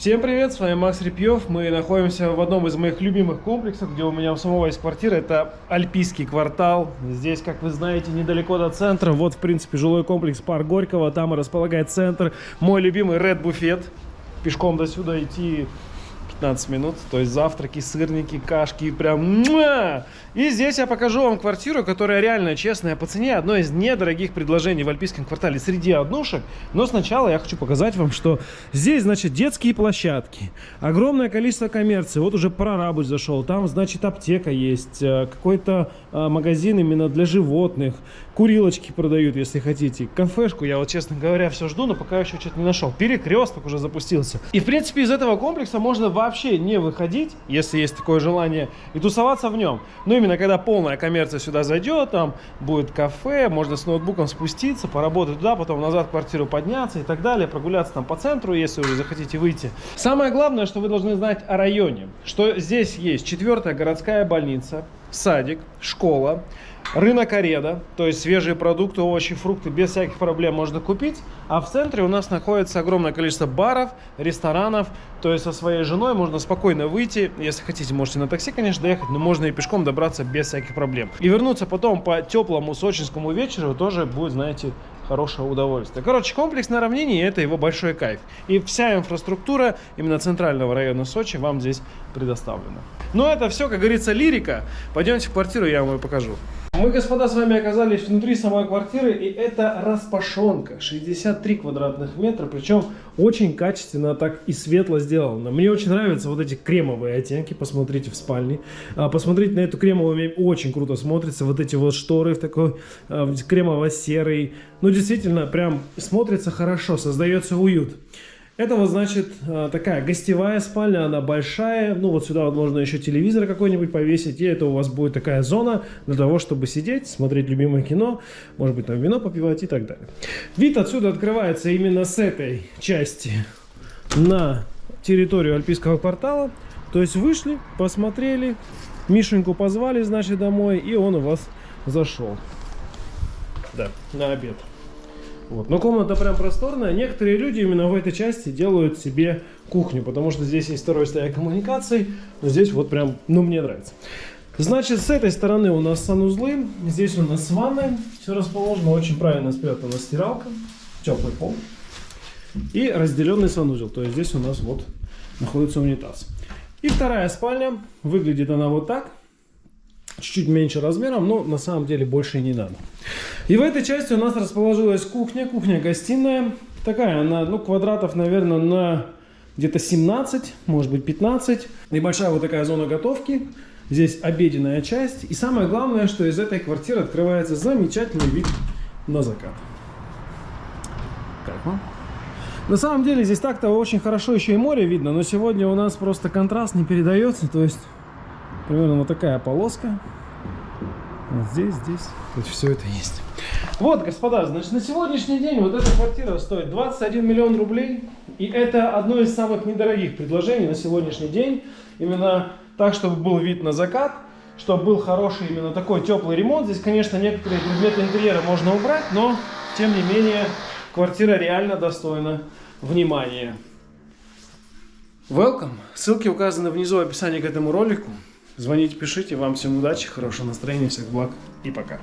Всем привет, с вами Макс Репьев. Мы находимся в одном из моих любимых комплексов, где у меня у самого есть квартира. Это Альпийский квартал. Здесь, как вы знаете, недалеко до центра. Вот, в принципе, жилой комплекс Парк Горького. Там и располагает центр. Мой любимый Red Буфет. Пешком до сюда идти 15 минут. То есть завтраки, сырники, кашки. Прям... И здесь я покажу вам квартиру, которая реально честная по цене. Одно из недорогих предложений в Альпийском квартале среди однушек. Но сначала я хочу показать вам, что здесь, значит, детские площадки. Огромное количество коммерции. Вот уже прорабыч зашел. Там, значит, аптека есть. Э, какой-то э, магазин именно для животных. Курилочки продают, если хотите. Кафешку я вот, честно говоря, все жду, но пока еще что-то не нашел. Перекресток уже запустился. И, в принципе, из этого комплекса можно вообще не выходить, если есть такое желание, и тусоваться в нем. Ну именно когда полная коммерция сюда зайдет, там будет кафе, можно с ноутбуком спуститься, поработать туда, потом назад в квартиру подняться и так далее, прогуляться там по центру, если уже захотите выйти. Самое главное, что вы должны знать о районе, что здесь есть четвертая городская больница, садик, школа, Рынок Ареда, то есть свежие продукты, овощи, фрукты без всяких проблем можно купить. А в центре у нас находится огромное количество баров, ресторанов. То есть со своей женой можно спокойно выйти. Если хотите, можете на такси, конечно, доехать, но можно и пешком добраться без всяких проблем. И вернуться потом по теплому сочинскому вечеру тоже будет, знаете, хорошее удовольствие. Короче, комплекс на равнине – это его большой кайф. И вся инфраструктура именно центрального района Сочи вам здесь предоставлена. Но это все, как говорится, лирика. Пойдемте в квартиру, я вам ее покажу. Мы, господа, с вами оказались внутри самой квартиры, и это распашонка, 63 квадратных метра, причем очень качественно так и светло сделано. Мне очень нравятся вот эти кремовые оттенки, посмотрите в спальне. А, посмотрите на эту кремовую, очень круто смотрится, вот эти вот шторы в такой а, кремово-серый. Ну, действительно, прям смотрится хорошо, создается уют. Это вот, значит, э, такая гостевая спальня, она большая. Ну, вот сюда вот можно еще телевизор какой-нибудь повесить. И это у вас будет такая зона для того, чтобы сидеть, смотреть любимое кино, может быть, там вино попивать и так далее. Вид отсюда открывается именно с этой части на территорию Альпийского квартала. То есть вышли, посмотрели, Мишеньку позвали, значит, домой, и он у вас зашел. Да, на обед. Вот. Но комната прям просторная. Некоторые люди именно в этой части делают себе кухню, потому что здесь есть второй стояк коммуникаций. Но здесь вот прям, ну, мне нравится. Значит, с этой стороны у нас санузлы. Здесь у нас ванная. Все расположено очень правильно спрятана стиралка. Теплый пол. И разделенный санузел. То есть здесь у нас вот находится унитаз. И вторая спальня. Выглядит она вот так чуть-чуть меньше размером, но на самом деле больше не надо. И в этой части у нас расположилась кухня, кухня-гостиная. Такая она, ну, квадратов, наверное, на где-то 17, может быть 15. Небольшая вот такая зона готовки. Здесь обеденная часть. И самое главное, что из этой квартиры открывается замечательный вид на закат. Как вам? На самом деле здесь так-то очень хорошо еще и море видно, но сегодня у нас просто контраст не передается, то есть примерно вот такая полоска. Вот здесь, здесь. Есть все это есть. Вот, господа, значит, на сегодняшний день вот эта квартира стоит 21 миллион рублей. И это одно из самых недорогих предложений на сегодняшний день. Именно так, чтобы был вид на закат, чтобы был хороший именно такой теплый ремонт. Здесь, конечно, некоторые предметы интерьера можно убрать, но, тем не менее, квартира реально достойна внимания. Welcome! Ссылки указаны внизу в описании к этому ролику. Звоните, пишите. Вам всем удачи, хорошего настроения, всех благ и пока.